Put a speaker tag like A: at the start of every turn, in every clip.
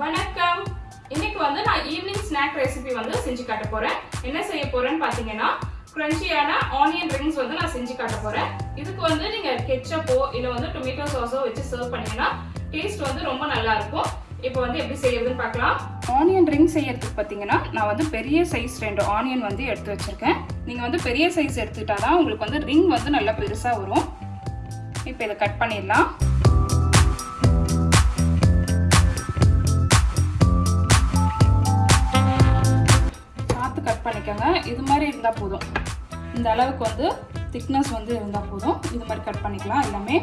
A: வணக்கம். இன்னைக்கு வந்து நான் ஈவினிங் ஸ்நாக் ரெசிபி வந்து செஞ்சு காட்ட போறேன். என்ன செய்ய போறேன்னு பாத்தீங்கன்னா கிரன்ச்சியான ஆனியன் ரிங்ஸ் வந்து நான் செஞ்சு காட்ட போறேன். இதுக்கு வந்து நீங்க கெச்சப்போ இல்ல வந்து டொமேட்டோ சாஸோ வச்சு சர்வ் பண்ணீங்கன்னா டேஸ்ட் வந்து ரொம்ப நல்லா இருக்கும். இப்போ வந்து எப்படி செய்யறதுன்னு பார்க்கலாம் ஆனியன் ரிங் செய்யறதுக்கு பார்த்தீங்கன்னா நான் வந்து பெரிய சைஸ் ரெண்டு ஆனியன் வந்து எடுத்து வச்சிருக்கேன். நீங்கள் வந்து பெரிய சைஸ் எடுத்துக்கிட்டா தான் உங்களுக்கு வந்து ரிங் வந்து நல்லா பெருசாக வரும். இப்போ இதை கட் பண்ணிடலாம். இது மாதிரி இருந்தால் போதும். இந்த அளவுக்கு வந்து திக்னஸ் வந்து இருந்தால் போதும். இது மாதிரி கட் பண்ணிக்கலாம் எல்லாமே.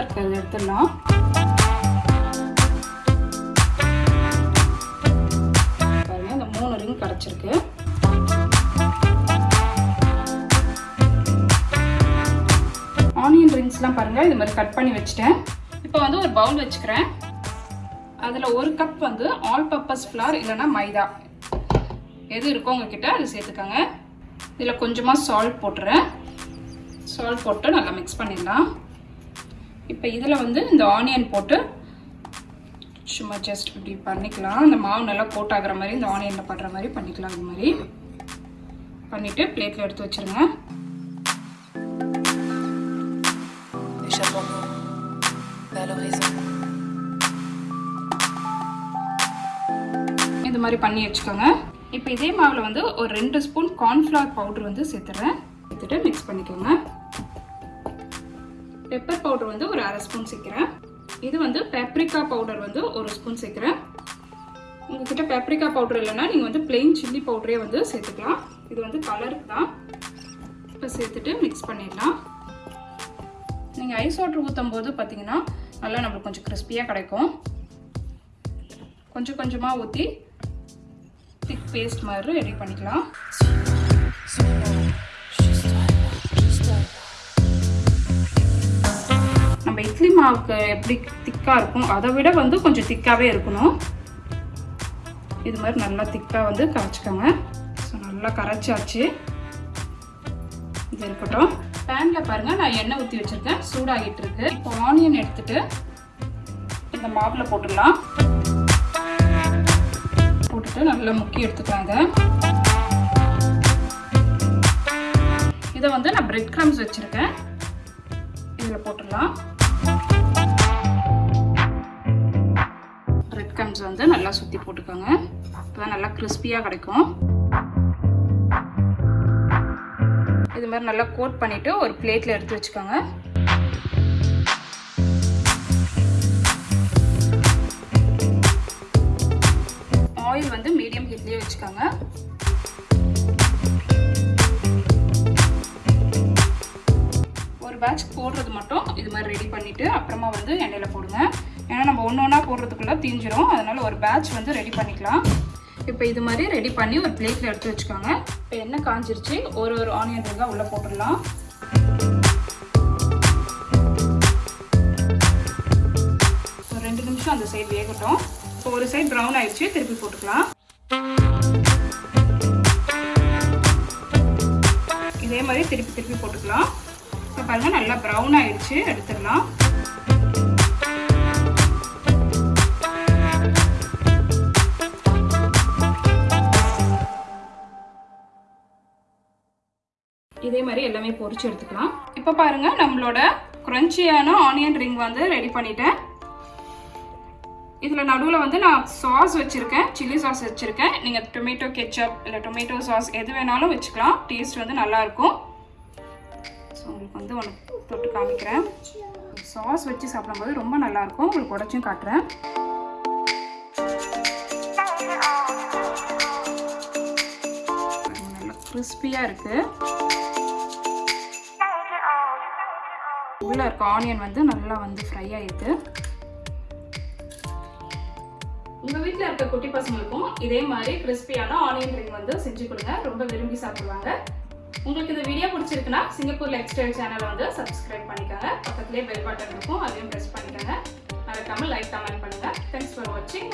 A: இருக்கிறது எடுத்துடலாம். பாருங்க இந்த மூணு ரிங் கிடச்சிருக்கு ஆனியன் ரிங்ஸ்லாம் பாருங்கள் இது மாதிரி கட் பண்ணி வச்சுட்டேன். இப்போ வந்து ஒரு பவுல் வச்சுக்கிறேன். அதில் ஒரு கப் வந்து ஆல் பர்பஸ் ஃப்ளார் இல்லைன்னா மைதா. எது இருக்கோ உங்ககிட்ட அதை சேர்த்துக்கோங்க. இதில் கொஞ்சமாக சால்ட் போட்டுறேன். சால்ட் போட்டு நல்லா மிக்ஸ் பண்ணிடலாம். இப்போ இதில் வந்து இந்த ஆனியன் போட்டு சும்மா ஜஸ்ட் இப்படி பண்ணிக்கலாம். இந்த மாவு நல்லா கோட் ஆகிற மாதிரி இந்த ஆனியனில் படுற மாதிரி பண்ணிக்கலாம் இது மாதிரி. பண்ணிவிட்டு பிளேட்டில் எடுத்து வச்சுருங்க.
B: Échappons-nous
A: இது மாதிரி பண்ணி வச்சுக்கோங்க. இப்போ இதே மாவில் வந்து ஒரு ரெண்டு ஸ்பூன் கார்ன்ஃப்ளவர் பவுடர் வந்து சேர்த்துறேன். சேர்த்துட்டு மிக்ஸ் பண்ணிக்கோங்க. பெப்பர் பவுடர் வந்து ஒரு அரை ஸ்பூன் சேர்க்குறேன். இது வந்து பெப்ரிக்கா பவுடர் வந்து ஒரு ஸ்பூன் சேர்க்குறேன். உங்ககிட்ட பேப்ரிக்கா பவுடர் இல்லைன்னா நீங்கள் வந்து பிளெயின் சில்லி பவுடரே வந்து சேர்த்துக்கலாம். இது வந்து கலருக்கு தான். இப்போ சேர்த்துட்டு மிக்ஸ் பண்ணிடலாம். நீங்கள் ஐஸ் வாட்டர் ஊற்றும் போது பார்த்தீங்கன்னா நல்லா நம்மளுக்கு கொஞ்சம் கிறிஸ்பியாக கிடைக்கும். கொஞ்சம் கொஞ்சமாக ஊற்றி பேஸ்ட் மாதிரி ரெடி பண்ணிக்கலாம். நம்ம இட்லி மாவுக்கு எப்படி திக்காக இருக்கும் அதை விட வந்து கொஞ்சம் திக்காகவே இருக்கணும். இது மாதிரி நல்லா திக்காக வந்து கரைச்சிக்கோங்க. ஸோ நல்லா கரைச்சாச்சு. இது இருக்கட்டும். பேனில் பாருங்கள் நான் எண்ணெய் ஊற்றி வச்சுருக்கேன். சூடாகிட்டு இருக்கு. இப்போ ஆனியன் எடுத்துகிட்டு இந்த மாவில் போட்டுடலாம். போட்டு நல்லா முக்கி எடுத்துக்கலாம் இதை இதை வந்து நான் பிரெட் கிரம்ஸ் வச்சுருக்கேன். இதில் போட்டுடலாம். பிரெட் கிரம்ஸ் வந்து நல்லா சுற்றி போட்டுக்கோங்க. இப்போ நல்லா கிறிஸ்பியாக கிடைக்கும். இது மாதிரி நல்லா கோட் பண்ணிவிட்டு ஒரு பிளேட்டில் எடுத்து வச்சுக்கோங்க. ஆயில் வந்து மீடியம் ஹீட்லேயே வச்சுக்கோங்க. ஒரு பேட்ச் போடுறது மட்டும் இது மாதிரி ரெடி பண்ணிவிட்டு அப்புறமா வந்து எண்ணெயில் போடுங்க. ஏன்னா நம்ம ஒன்று ஒன்றா போடுறதுக்குள்ளே தீஞ்சிரும். அதனால் ஒரு பேட்ச் வந்து ரெடி பண்ணிக்கலாம். இப்போ இது மாதிரி ரெடி பண்ணி ஒரு பிளேட்டில் எடுத்து வச்சுக்கோங்க. இப்போ எண்ணெய் காஞ்சிருச்சு. ஒரு ஒரு ஆனியன் ரிங்காக உள்ளே போட்டுடலாம். ஒரு ரெண்டு நிமிஷம் அந்த சைடு வேகட்டும். இப்போ ஒரு சைட் ப்ரௌன் ஆயிடுச்சு திருப்பி போட்டுக்கலாம். இதே மாதிரி திருப்பி திருப்பி போட்டுக்கலாம். இப்போ பாருங்க நல்லா ப்ரௌன் ஆயிடுச்சு எடுத்துடலாம். இதே மாதிரி எல்லாமே பொறிச்சு எடுத்துக்கலாம். இப்போ பாருங்க நம்மளோட க்ரன்ச்சியான ஆனியன் ரிங் வந்து ரெடி பண்ணிட்டேன். இதில் நடுவில் வந்து நான் சாஸ் வச்சுருக்கேன் சில்லி சாஸ் வச்சுருக்கேன். நீங்கள் டொமேட்டோ கெச்சப் இல்லை டொமேட்டோ சாஸ் எது வேணாலும் வச்சுக்கலாம். டேஸ்ட் வந்து நல்லாயிருக்கும் ஸோ உங்களுக்கு வந்து ஒன்று தொட்டு காமிக்கிறேன். சாஸ் வச்சு சாப்பிடும்போது ரொம்ப நல்லாயிருக்கும் உங்களுக்கு உடச்சும் காட்டுறேன். நல்லா கிறிஸ்பியாக இருக்குது உள்ளே இருக்க ஆனியன் வந்து நல்லா வந்து ஃப்ரை ஆகிருக்கு உங்கள் வீட்டில் இருக்க குட்டி பசங்களுக்கும் இதே மாதிரி கிறிஸ்பியான ஆனியன் ரிங் வந்து செஞ்சு கொடுங்க. ரொம்ப விரும்பி சாப்பிடுவாங்க. உங்களுக்கு இந்த வீடியோ பிடிச்சிருக்குன்னா சிங்கப்பூர் லைஃப் ஸ்டைல் சேனலை வந்து சப்ஸ்கிரைப் பண்ணிக்கோங்க. பக்கத்துலேயே பெல் பட்டன் இருக்கும். அதையும் ப்ரெஸ் பண்ணிக்கோங்க. மறக்காமல் லைக் கமெண்ட் பண்ணுங்கள் தேங்க்ஸ் ஃபார் வாட்சிங்